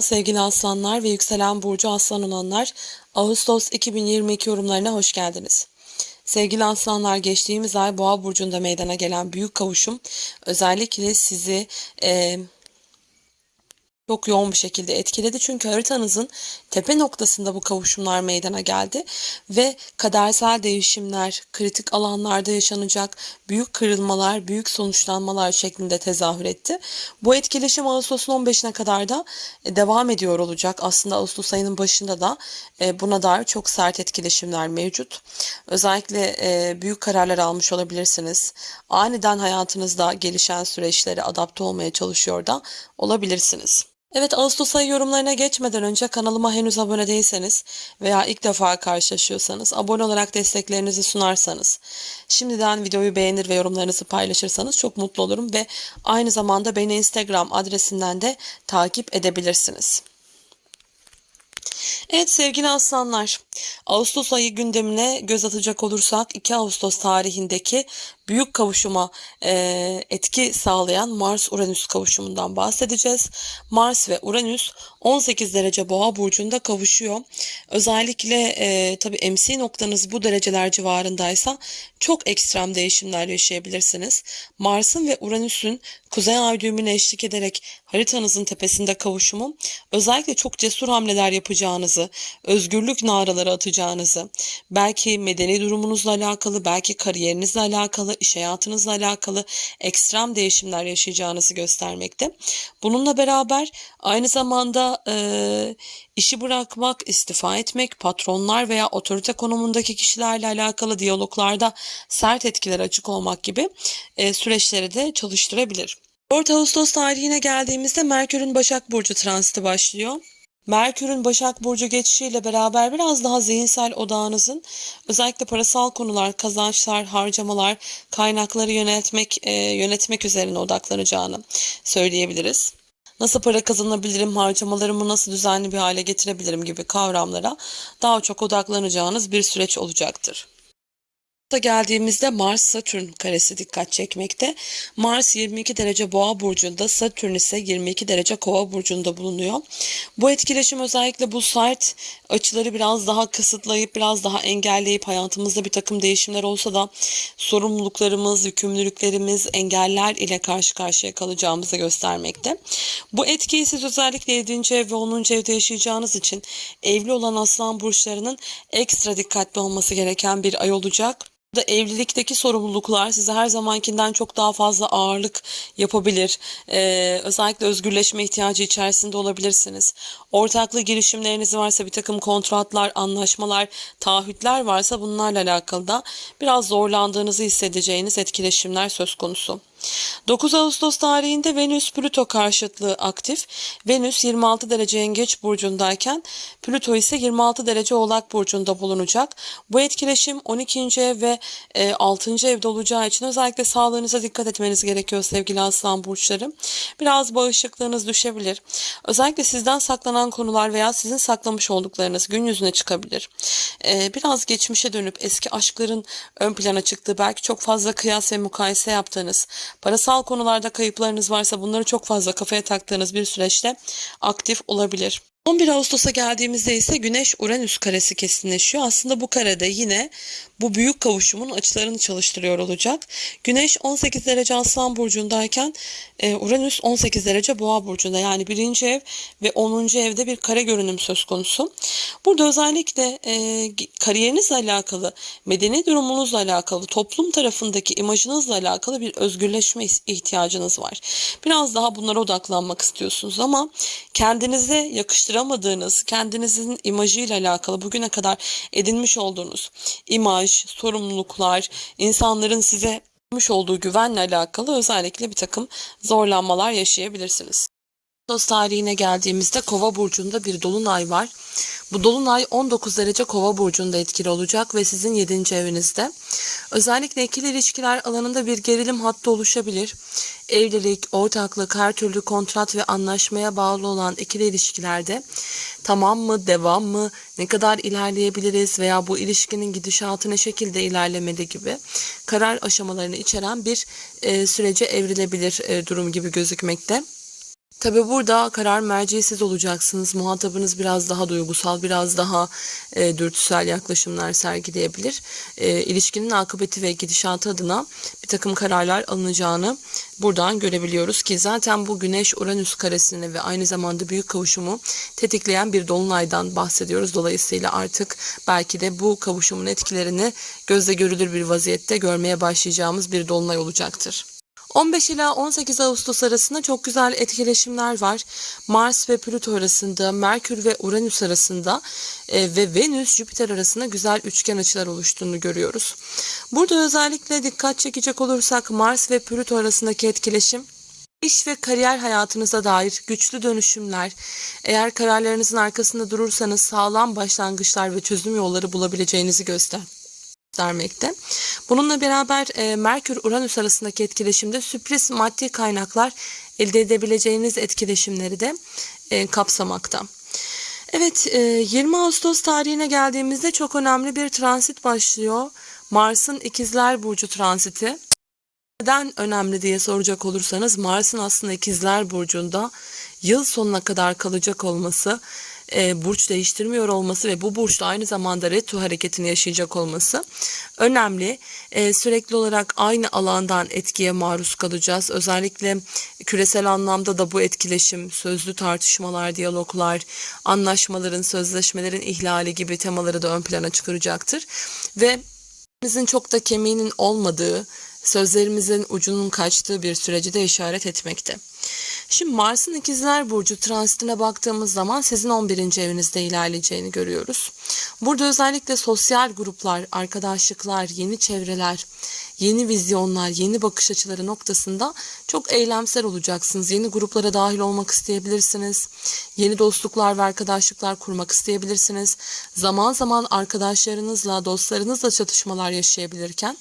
Sevgili aslanlar ve yükselen burcu aslan olanlar, Ağustos 2022 yorumlarına hoş geldiniz. Sevgili aslanlar geçtiğimiz ay Boğa burcunda meydana gelen büyük kavuşum özellikle sizi e, çok yoğun bir şekilde etkiledi. Çünkü haritanızın tepe noktasında bu kavuşumlar meydana geldi ve kadersel değişimler, kritik alanlarda yaşanacak büyük kırılmalar, büyük sonuçlanmalar şeklinde tezahür etti. Bu etkileşim Ağustos'un 15'ine kadar da e, devam ediyor olacak. Aslında Ağustos ayının başında da e, buna dair çok sert etkileşimler mevcut. Özellikle e, büyük kararlar almış olabilirsiniz. Aniden hayatınızda gelişen süreçlere adapte olmaya çalışıyor da olabilirsiniz. Evet Ağustos ayı yorumlarına geçmeden önce kanalıma henüz abone değilseniz veya ilk defa karşılaşıyorsanız abone olarak desteklerinizi sunarsanız şimdiden videoyu beğenir ve yorumlarınızı paylaşırsanız çok mutlu olurum ve aynı zamanda beni Instagram adresinden de takip edebilirsiniz. Evet sevgili aslanlar, Ağustos ayı gündemine göz atacak olursak 2 Ağustos tarihindeki büyük kavuşuma e, etki sağlayan Mars-Uranüs kavuşumundan bahsedeceğiz. Mars ve Uranüs 18 derece boğa burcunda kavuşuyor. Özellikle e, tabii MC noktanız bu dereceler civarındaysa çok ekstrem değişimler yaşayabilirsiniz. Mars'ın ve Uranüs'ün kuzey ay düğümüne eşlik ederek haritanızın tepesinde kavuşumu özellikle çok cesur hamleler yapacağınızı, özgürlük naraları atacağınızı, belki medeni durumunuzla alakalı, belki kariyerinizle alakalı, iş hayatınızla alakalı ekstrem değişimler yaşayacağınızı göstermekte. Bununla beraber aynı zamanda e, işi bırakmak, istifa etmek, patronlar veya otorite konumundaki kişilerle alakalı diyaloglarda sert etkiler açık olmak gibi e, süreçleri de çalıştırabilir. 4 Ağustos tarihine geldiğimizde Merkür'ün Başak Burcu transiti başlıyor. Merkür'ün Başak Burcu geçişiyle beraber biraz daha zihinsel odağınızın özellikle parasal konular, kazançlar, harcamalar, kaynakları yönetmek, e, yönetmek üzerine odaklanacağını söyleyebiliriz. Nasıl para kazanabilirim, harcamalarımı nasıl düzenli bir hale getirebilirim gibi kavramlara daha çok odaklanacağınız bir süreç olacaktır geldiğimizde Mars Satürn karesi dikkat çekmekte. Mars 22 derece Boğa burcunda, Satürn ise 22 derece Kova burcunda bulunuyor. Bu etkileşim özellikle bu sert açıları biraz daha kısıtlayıp biraz daha engelleyip hayatımızda bir takım değişimler olsa da sorumluluklarımız, yükümlülüklerimiz, engeller ile karşı karşıya kalacağımızı göstermekte. Bu etkiyi siz özellikle 7. ev ve 10. evde yaşayacağınız için evli olan aslan burçlarının ekstra dikkatli olması gereken bir ay olacak da evlilikteki sorumluluklar size her zamankinden çok daha fazla ağırlık yapabilir. Ee, özellikle özgürleşme ihtiyacı içerisinde olabilirsiniz. Ortaklı girişimleriniz varsa bir takım kontratlar, anlaşmalar, taahhütler varsa bunlarla alakalı da biraz zorlandığınızı hissedeceğiniz etkileşimler söz konusu. 9 Ağustos tarihinde Venüs Plüto karşıtlığı aktif. Venüs 26 derece Yengeç burcundayken Plüto ise 26 derece Oğlak burcunda bulunacak. Bu etkileşim 12. ev ve 6. E, evde olacağı için özellikle sağlığınıza dikkat etmeniz gerekiyor sevgili aslan burçları. Biraz bağışıklığınız düşebilir. Özellikle sizden saklanan konular veya sizin saklamış olduklarınız gün yüzüne çıkabilir. E, biraz geçmişe dönüp eski aşkların ön plana çıktığı, belki çok fazla kıyas ve mukayese yaptığınız, Parasal konularda kayıplarınız varsa bunları çok fazla kafaya taktığınız bir süreçte aktif olabilir. 11 Ağustos'a geldiğimizde ise Güneş Uranüs karesi kesinleşiyor. Aslında bu karede yine bu büyük kavuşumun açılarını çalıştırıyor olacak. Güneş 18 derece Aslan burcundayken e, Uranüs 18 derece Boğa burcunda. Yani birinci ev ve 10. evde bir kare görünüm söz konusu. Burada özellikle e, kariyerinizle alakalı, medeni durumunuzla alakalı, toplum tarafındaki imajınızla alakalı bir özgürleşme ihtiyacınız var. Biraz daha bunlara odaklanmak istiyorsunuz ama kendinize yakıştıramadığınız, kendinizin imajıyla alakalı bugüne kadar edinmiş olduğunuz imaj, sorumluluklar, insanların size vermiş olduğu güvenle alakalı özellikle bir takım zorlanmalar yaşayabilirsiniz. Ağustos tarihine geldiğimizde Kova burcunda bir dolunay var. Bu dolunay 19 derece Kova burcunda etkili olacak ve sizin 7. evinizde. Özellikle ikili ilişkiler alanında bir gerilim hattı oluşabilir. Evlilik, ortaklık, her türlü kontrat ve anlaşmaya bağlı olan ikili ilişkilerde tamam mı, devam mı, ne kadar ilerleyebiliriz veya bu ilişkinin gidişatı ne şekilde ilerlemeli gibi karar aşamalarını içeren bir e, sürece evrilebilir e, durum gibi gözükmekte. Tabi burada karar merci siz olacaksınız. Muhatabınız biraz daha duygusal, biraz daha e, dürtüsel yaklaşımlar sergileyebilir. E, ilişkinin akıbeti ve gidişatı adına bir takım kararlar alınacağını buradan görebiliyoruz ki zaten bu Güneş-Uranüs karesini ve aynı zamanda büyük kavuşumu tetikleyen bir dolunaydan bahsediyoruz. Dolayısıyla artık belki de bu kavuşumun etkilerini gözle görülür bir vaziyette görmeye başlayacağımız bir dolunay olacaktır. 15 ila 18 Ağustos arasında çok güzel etkileşimler var. Mars ve Plüto arasında, Merkür ve Uranüs arasında e, ve Venüs Jüpiter arasında güzel üçgen açılar oluştuğunu görüyoruz. Burada özellikle dikkat çekecek olursak Mars ve Plüto arasındaki etkileşim İş ve kariyer hayatınıza dair güçlü dönüşümler, eğer kararlarınızın arkasında durursanız sağlam başlangıçlar ve çözüm yolları bulabileceğinizi göster göstermekte. Bununla beraber e, Merkür-Uranüs arasındaki etkileşimde sürpriz maddi kaynaklar elde edebileceğiniz etkileşimleri de e, kapsamakta. Evet, e, 20 Ağustos tarihine geldiğimizde çok önemli bir transit başlıyor. Mars'ın İkizler Burcu transiti. Neden önemli diye soracak olursanız Mars'ın aslında İkizler Burcu'nda yıl sonuna kadar kalacak olması e, burç değiştirmiyor olması ve bu burçta aynı zamanda retro hareketini yaşayacak olması önemli. E, sürekli olarak aynı alandan etkiye maruz kalacağız. Özellikle küresel anlamda da bu etkileşim, sözlü tartışmalar, diyaloglar, anlaşmaların, sözleşmelerin ihlali gibi temaları da ön plana çıkaracaktır. Ve bizim çok da kemiğinin olmadığı, sözlerimizin ucunun kaçtığı bir süreci de işaret etmekte. Şimdi Mars'ın ikizler burcu transitine baktığımız zaman sizin 11. evinizde ilerleyeceğini görüyoruz. Burada özellikle sosyal gruplar, arkadaşlıklar, yeni çevreler, yeni vizyonlar, yeni bakış açıları noktasında çok eylemsel olacaksınız. Yeni gruplara dahil olmak isteyebilirsiniz. Yeni dostluklar ve arkadaşlıklar kurmak isteyebilirsiniz. Zaman zaman arkadaşlarınızla, dostlarınızla çatışmalar yaşayabilirken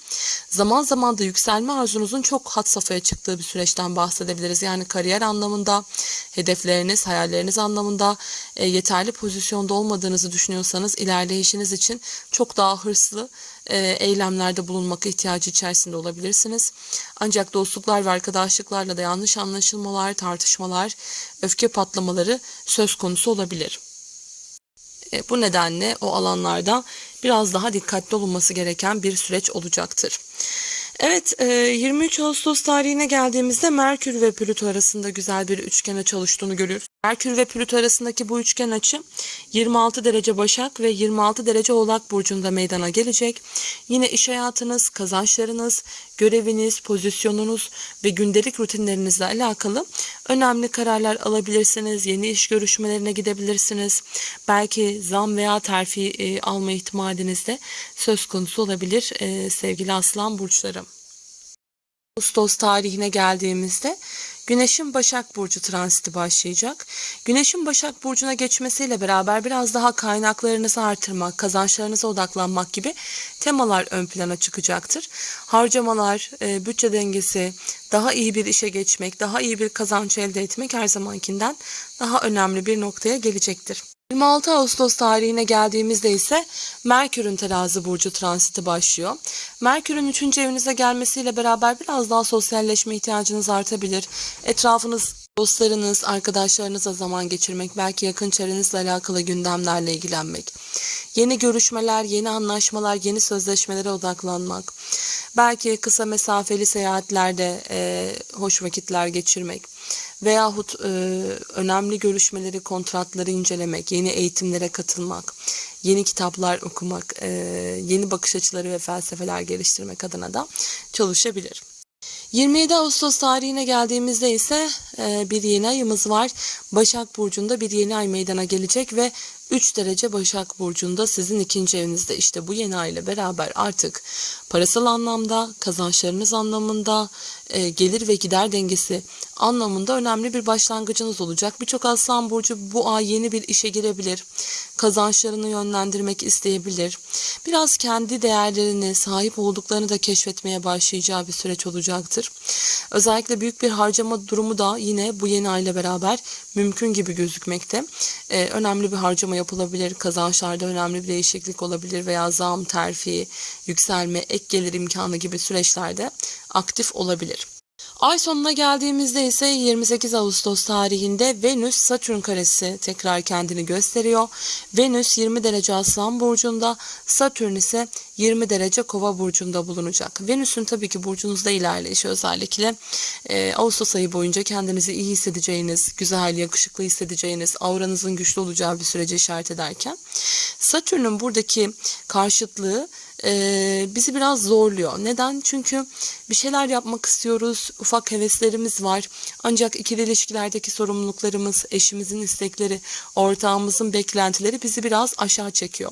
zaman zaman da yükselme arzunuzun çok hat safhaya çıktığı bir süreçten bahsedebiliriz. Yani kariyer anlamında, hedefleriniz, hayalleriniz anlamında e, yeterli pozisyonda olmadığınızı düşünüyorsanız ilerleyişiniz için çok daha hırslı eylemlerde bulunmak ihtiyacı içerisinde olabilirsiniz. Ancak dostluklar ve arkadaşlıklarla da yanlış anlaşılmalar, tartışmalar, öfke patlamaları söz konusu olabilir. E, bu nedenle o alanlarda biraz daha dikkatli olunması gereken bir süreç olacaktır. Evet, 23 Ağustos tarihine geldiğimizde Merkür ve Plüto arasında güzel bir üçgene çalıştığını görüyoruz. Merkür ve Plüto arasındaki bu üçgen açı 26 derece Başak ve 26 derece Oğlak burcunda meydana gelecek. Yine iş hayatınız, kazançlarınız, göreviniz, pozisyonunuz ve gündelik rutinlerinizle alakalı önemli kararlar alabilirsiniz. Yeni iş görüşmelerine gidebilirsiniz. Belki zam veya terfi e, alma ihtimaliniz de söz konusu olabilir e, sevgili aslan burçları. Ağustos tarihine geldiğimizde Güneşin Başak Burcu transiti başlayacak. Güneşin Başak Burcu'na geçmesiyle beraber biraz daha kaynaklarınızı artırmak, kazançlarınıza odaklanmak gibi temalar ön plana çıkacaktır. Harcamalar, e, bütçe dengesi, daha iyi bir işe geçmek, daha iyi bir kazanç elde etmek her zamankinden daha önemli bir noktaya gelecektir. 26 Ağustos tarihine geldiğimizde ise Merkür'ün terazi burcu transiti başlıyor. Merkür'ün 3. evinize gelmesiyle beraber biraz daha sosyalleşme ihtiyacınız artabilir. Etrafınız dostlarınız, arkadaşlarınızla zaman geçirmek, belki yakın çevrenizle alakalı gündemlerle ilgilenmek, yeni görüşmeler, yeni anlaşmalar, yeni sözleşmelere odaklanmak, belki kısa mesafeli seyahatlerde e, hoş vakitler geçirmek veyahut e, önemli görüşmeleri, kontratları incelemek, yeni eğitimlere katılmak, yeni kitaplar okumak, e, yeni bakış açıları ve felsefeler geliştirmek adına da çalışabilir. 27 Ağustos tarihine geldiğimizde ise e, bir yeni ayımız var. Başak Burcu'nda bir yeni ay meydana gelecek ve 3 derece Başak Burcu'nda sizin ikinci evinizde işte bu yeni ay ile beraber artık parasal anlamda, kazançlarınız anlamında, e, gelir ve gider dengesi anlamında önemli bir başlangıcınız olacak. Birçok Aslan Burcu bu ay yeni bir işe girebilir. Kazançlarını yönlendirmek isteyebilir. Biraz kendi değerlerini, sahip olduklarını da keşfetmeye başlayacağı bir süreç olacaktır. Özellikle büyük bir harcama durumu da yine bu yeni ay ile beraber mümkün gibi gözükmekte. Ee, önemli bir harcama yapılabilir, kazançlarda önemli bir değişiklik olabilir veya zam, terfi, yükselme, ek gelir imkanı gibi süreçlerde aktif olabilir. Ay sonuna geldiğimizde ise 28 Ağustos tarihinde Venüs Satürn karesi tekrar kendini gösteriyor. Venüs 20 derece Aslan burcunda, Satürn ise 20 derece Kova burcunda bulunacak. Venüs'ün tabii ki burcunuzda ilerleyişi özellikle e, Ağustos ayı boyunca kendinizi iyi hissedeceğiniz, güzel, yakışıklı hissedeceğiniz, auranızın güçlü olacağı bir süreci işaret ederken Satürn'ün buradaki karşıtlığı e, bizi biraz zorluyor. Neden? Çünkü bir şeyler yapmak istiyoruz, ufak heveslerimiz var. Ancak ikili ilişkilerdeki sorumluluklarımız, eşimizin istekleri, ortağımızın beklentileri bizi biraz aşağı çekiyor.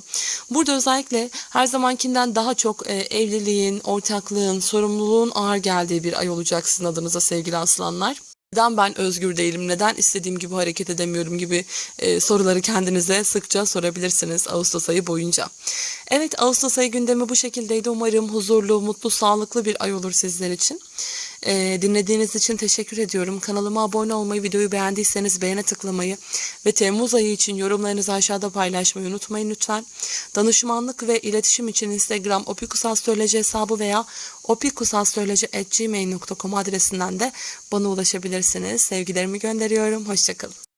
Burada özellikle her zamankinden daha çok e, evliliğin, ortaklığın, sorumluluğun ağır geldiği bir ay olacak sizin adınıza sevgili aslanlar. Neden ben özgür değilim, neden istediğim gibi hareket edemiyorum gibi e, soruları kendinize sıkça sorabilirsiniz Ağustos ayı boyunca. Evet Ağustos ayı gündemi bu şekildeydi. Umarım huzurlu, mutlu, sağlıklı bir ay olur sizler için. E, dinlediğiniz için teşekkür ediyorum. Kanalıma abone olmayı, videoyu beğendiyseniz beğene tıklamayı ve Temmuz ayı için yorumlarınızı aşağıda paylaşmayı unutmayın lütfen. Danışmanlık ve iletişim için Instagram opikusastroloji hesabı veya opikusastroloji.gmail.com adresinden de bana ulaşabilirsiniz. Sevgilerimi gönderiyorum. Hoşçakalın.